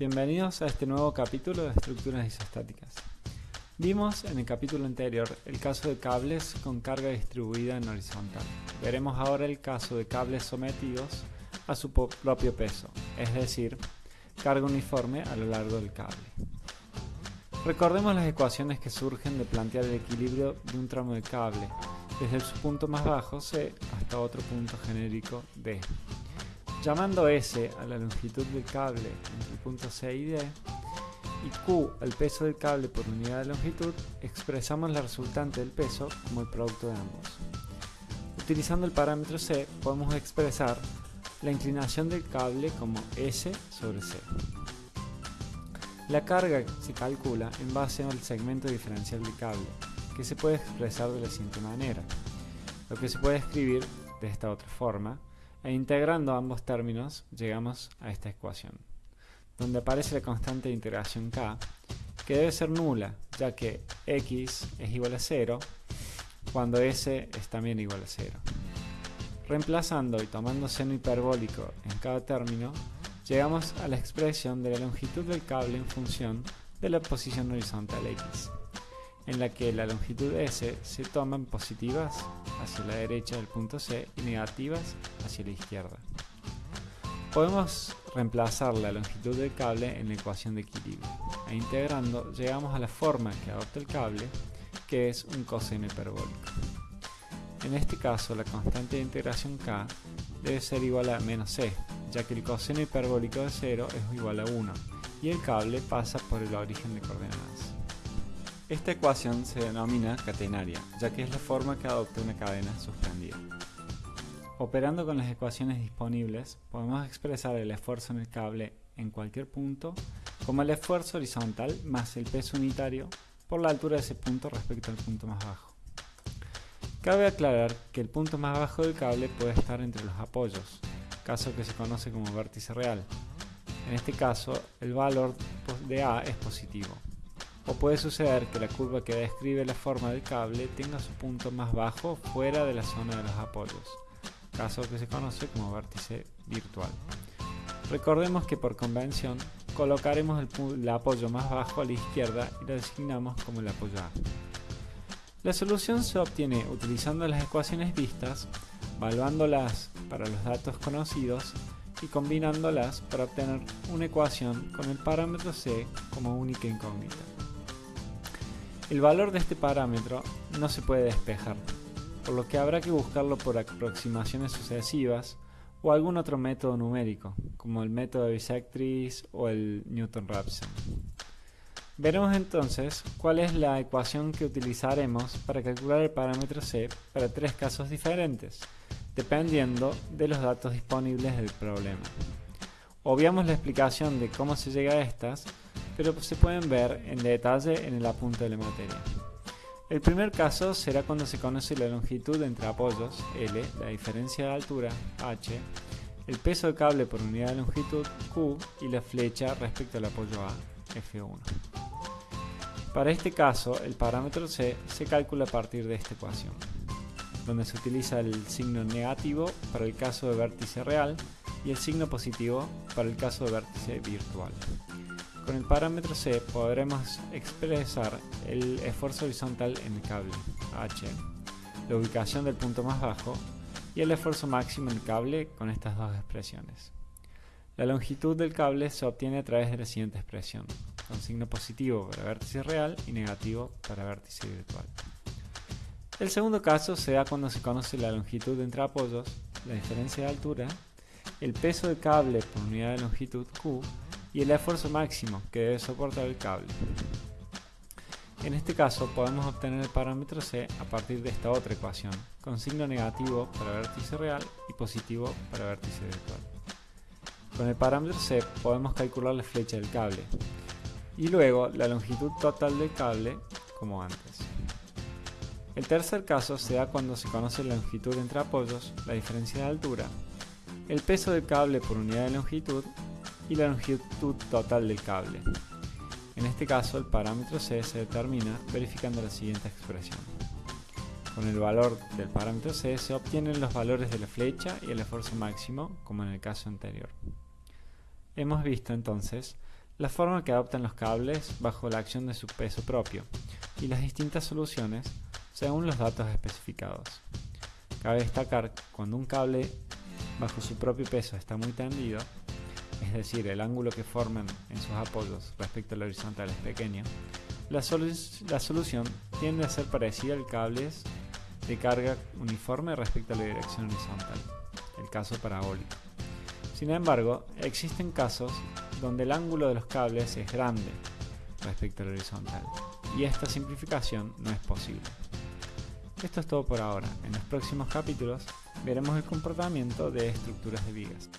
Bienvenidos a este nuevo capítulo de estructuras isostáticas. Vimos en el capítulo anterior el caso de cables con carga distribuida en horizontal. Veremos ahora el caso de cables sometidos a su propio peso, es decir, carga uniforme a lo largo del cable. Recordemos las ecuaciones que surgen de plantear el equilibrio de un tramo de cable, desde su punto más bajo C hasta otro punto genérico D. Llamando S a la longitud del cable entre el punto C y D y Q al peso del cable por unidad de longitud, expresamos la resultante del peso como el producto de ambos. Utilizando el parámetro C podemos expresar la inclinación del cable como S sobre C. La carga se calcula en base al segmento diferencial del cable, que se puede expresar de la siguiente manera, lo que se puede escribir de esta otra forma, e integrando ambos términos llegamos a esta ecuación, donde aparece la constante de integración k, que debe ser nula, ya que x es igual a 0 cuando s es también igual a 0. Reemplazando y tomando seno hiperbólico en cada término, llegamos a la expresión de la longitud del cable en función de la posición horizontal x, en la que la longitud s se toman positivas hacia la derecha del punto C y negativas hacia la izquierda. Podemos reemplazar la longitud del cable en la ecuación de equilibrio, e integrando llegamos a la forma que adopta el cable, que es un coseno hiperbólico. En este caso la constante de integración k debe ser igual a menos c, ya que el coseno hiperbólico de 0 es igual a 1, y el cable pasa por el origen de coordenadas. Esta ecuación se denomina catenaria, ya que es la forma que adopta una cadena suspendida. Operando con las ecuaciones disponibles, podemos expresar el esfuerzo en el cable en cualquier punto como el esfuerzo horizontal más el peso unitario por la altura de ese punto respecto al punto más bajo. Cabe aclarar que el punto más bajo del cable puede estar entre los apoyos, caso que se conoce como vértice real. En este caso, el valor de A es positivo. O puede suceder que la curva que describe la forma del cable tenga su punto más bajo fuera de la zona de los apoyos, caso que se conoce como vértice virtual. Recordemos que por convención colocaremos el, apoyo más bajo a la izquierda y lo designamos como el apoyo A. La solución se obtiene utilizando las ecuaciones vistas, evaluándolas para los datos conocidos y combinándolas para obtener una ecuación con el parámetro C como única incógnita. El valor de este parámetro no se puede despejar, por lo que habrá que buscarlo por aproximaciones sucesivas o algún otro método numérico, como el método de bisectriz o el Newton-Raphson. Veremos entonces cuál es la ecuación que utilizaremos para calcular el parámetro C para tres casos diferentes, dependiendo de los datos disponibles del problema. Obviamos la explicación de cómo se llega a estas pero se pueden ver en detalle en el apunte de la materia. El primer caso será cuando se conoce la longitud entre apoyos, L, la diferencia de altura, H, el peso del cable por unidad de longitud, Q, y la flecha respecto al apoyo A, F1. Para este caso, el parámetro C se calcula a partir de esta ecuación, donde se utiliza el signo negativo para el caso de vértice real y el signo positivo para el caso de vértice virtual. Con el parámetro C podremos expresar el esfuerzo horizontal en el cable, H, la ubicación del punto más bajo y el esfuerzo máximo en el cable con estas dos expresiones. La longitud del cable se obtiene a través de la siguiente expresión, con signo positivo para vértice real y negativo para vértice virtual. El segundo caso se da cuando se conoce la longitud entre apoyos, la diferencia de altura, el peso del cable por unidad de longitud Q y el esfuerzo máximo que debe soportar el cable. En este caso podemos obtener el parámetro C a partir de esta otra ecuación, con signo negativo para vértice real y positivo para vértice virtual. Con el parámetro C podemos calcular la flecha del cable y luego la longitud total del cable como antes. El tercer caso se da cuando se conoce la longitud entre apoyos, la diferencia de altura, el peso del cable por unidad de longitud y la longitud total del cable. En este caso el parámetro C se determina verificando la siguiente expresión. Con el valor del parámetro C se obtienen los valores de la flecha y el esfuerzo máximo, como en el caso anterior. Hemos visto entonces la forma que adoptan los cables bajo la acción de su peso propio y las distintas soluciones según los datos especificados. Cabe destacar cuando un cable bajo su propio peso está muy tendido, es decir, el ángulo que forman en sus apoyos respecto al horizontal es pequeño, la, solución tiende a ser parecida al cable de carga uniforme respecto a la dirección horizontal, el caso parabólico. Sin embargo, existen casos donde el ángulo de los cables es grande respecto al horizontal, y esta simplificación no es posible. Esto es todo por ahora. En los próximos capítulos veremos el comportamiento de estructuras de vigas.